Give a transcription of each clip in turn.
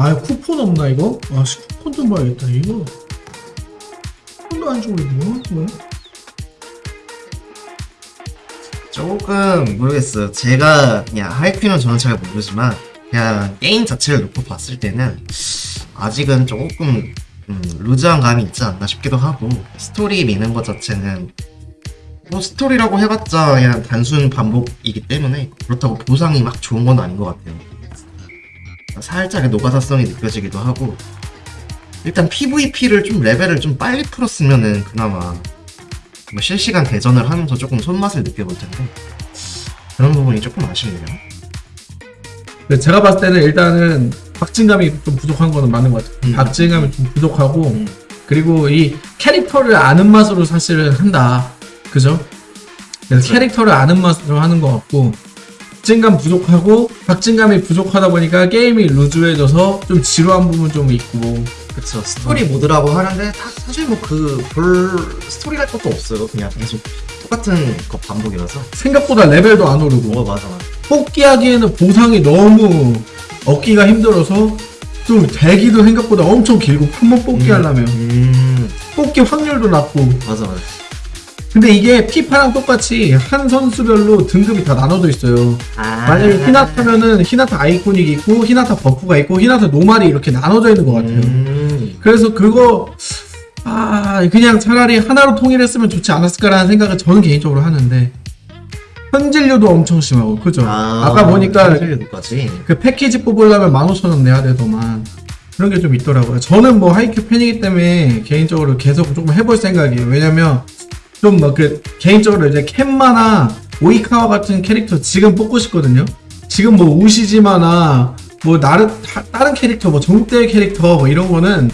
아 쿠폰 없나 이거? 아씨 쿠폰 좀 봐야겠다 이거 쿠폰도 안 주고 뭐 하는 거야? 조금 모르겠어요. 제가 그냥 하이큐는 저는 잘 모르지만 그냥 게임 자체를 놓고 봤을 때는 아직은 조금 음, 루즈한 감이 있지 않나 싶기도 하고 스토리 미는 것 자체는 뭐 스토리라고 해봤자 그냥 단순 반복이기 때문에 그렇다고 보상이 막 좋은 건 아닌 것 같아요. 살짝 노가다성이 느껴지기도 하고 일단 PVP를 좀 레벨을 좀 빨리 풀었으면은 그나마 뭐 실시간 대전을 하면서 조금 손맛을 느껴볼 텐데 그런 부분이 조금 아쉽네요. 근데 제가 봤을 때는 일단은 박진감이 좀 부족한 거는 맞는 것 같아요 음. 박진감이 좀 부족하고 음. 그리고 이 캐릭터를 아는 맛으로 사실은 한다 그죠? 그래서 그쵸. 캐릭터를 아는 맛으로 하는 것 같고 박진감 부족하고 박진감이 부족하다 보니까 게임이 루즈해져서 좀 지루한 부분 좀 있고 그쵸 스토리 모드라고 하는데 다- 사실 뭐 그 볼 스토리랄 것도 없어요. 그냥 계속 똑같은 거 반복이라서. 생각보다 레벨도 안 오르고 어 맞아 맞아. 뽑기하기에는 보상이 너무 얻기가 힘들어서 좀 대기도 생각보다 엄청 길고 한번 뽑기 음. 하려면 음 뽑기 확률도 낮고 맞아 맞아. 근데 이게 피파랑 똑같이 한 선수별로 등급이 다 나눠져 있어요. 아 만약에 히나타면은 히나타 iconic이 있고 히나타 buff가 있고 히나타 normal이 이렇게 나눠져 있는 것 같아요. 음, 그래서 그거 아 그냥 차라리 하나로 통일했으면 좋지 않았을까라는 생각을 저는 개인적으로 하는데 현질료도 엄청 심하고 그죠? 아, 까 보니까 까지? 그 패키지 뽑으려면 15,000원 내야 되더만 그런 게 좀 있더라고요. 저는 뭐 하이큐 팬이기 때문에 개인적으로 계속 조금 해볼 생각이에요. 왜냐면 좀뭐그 개인적으로 이제 켄마나 오이카와 같은 캐릭터 지금 뽑고 싶거든요 지금 뭐 우시지마나 뭐 나르 다- 다른 캐릭터 뭐 전국대회 캐릭터 뭐 이런 거는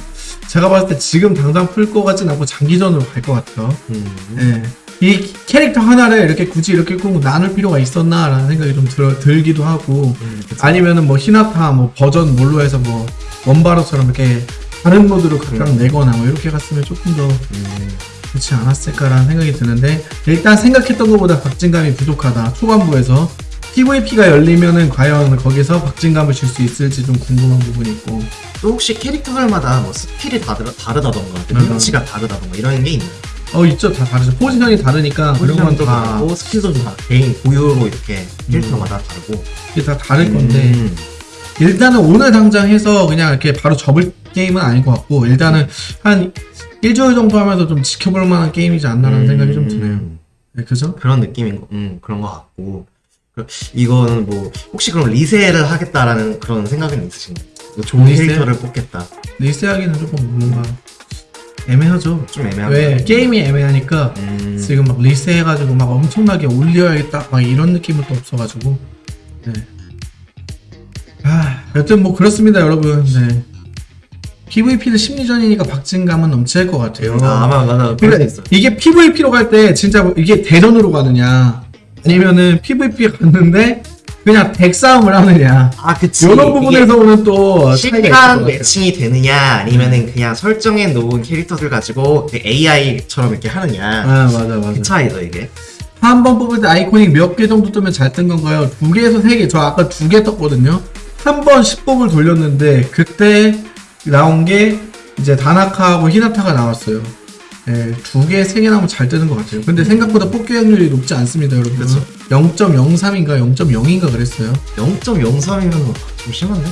제가 봤을 때 지금 당장 풀 것 같진 않고 장기전으로 갈 것 같아요 음. 예. 이 캐릭터 하나를 이렇게 굳이 이렇게 꼭 나눌 필요가 있었나라는 생각이 좀 들, 들기도 하고 음. 아니면은 뭐 히나타 뭐 버전 뭘로 해서 뭐 원바로처럼 이렇게 다른 모드로 각각 음. 내거나 뭐 이렇게 갔으면 조금 더 음, 좋지 않았을까라는 생각이 드는데 일단 생각했던 것보다 박진감이 부족하다 초반부에서 PVP가 열리면은 과연 거기서 박진감을 줄 수 있을지 좀 궁금한 부분이 있고 또 혹시 캐릭터들마다 뭐 스킬이 다르, 다르다던가 음. 능력치가 다르다던가 이런 게 있나요? 어 있죠 다 다르죠 포지션이 다르니까 그런 포지션도 건다 다르고 스킬도 좀다 개인 고유로 이렇게 캐릭터마다 다르고 이게 다 다를 건데 음. 일단은 오늘 당장 해서 그냥 이렇게 바로 접을 게임은 아닌 것 같고 일단은 한 일주일 정도 하면서 좀 지켜볼 만한 게임이지 않나라는 음. 생각이 좀 드네요. 네, 그죠? 그런 느낌인 거, 음, 그런 것 같고. 그- 이거는 뭐, 혹시 그럼 리세를 하겠다라는 그런 생각은 있으신가요? 뭐 좋은 리세? 캐릭터를 뽑겠다. 리스하기는 조금 뭔가 애매하죠. 좀 애매한 왜 거. 게임이 애매하니까 음, 지금 막 리스해가지고 막 엄청나게 올려야겠다 막 이런 느낌은 또 없어가지고 네. 아 여튼 뭐 그렇습니다 여러분 네. PVP는 심리전이니까 박진감은 넘칠 것 같아요. 아, 아마, 맞아. 수 그러니까. 이게 PVP로 갈 때 진짜 뭐 이게 대전으로 가느냐 아니면은 PVP 갔는데 그냥 덱 싸움을 하느냐 아, 그치. 이런 이게 부분에서 오는 또 같아요. 매칭이 되느냐, 아니면은 그냥 설정해 놓은 캐릭터들 가지고 AI처럼 이렇게 하느냐. 아 맞아 맞아 그 차이죠, 이게. 한 번 뽑을 때 아이코닉 몇 개 정도 뜨면 잘 뜬 건가요? 두 개에서 세 개. 저 아까 두 개 떴거든요. 한 번 10뽑을 돌렸는데 그때 나온 게 이제 다나카하고 히나타가 나왔어요. 예, 두 개, 세 개 나오면 잘 뜨는 것 같아요. 근데 생각보다 뽑기 확률이 높지 않습니다, 여러분. 그쵸. 0.03인가 0.0인가 그랬어요. 0.03이면 좀 심한데?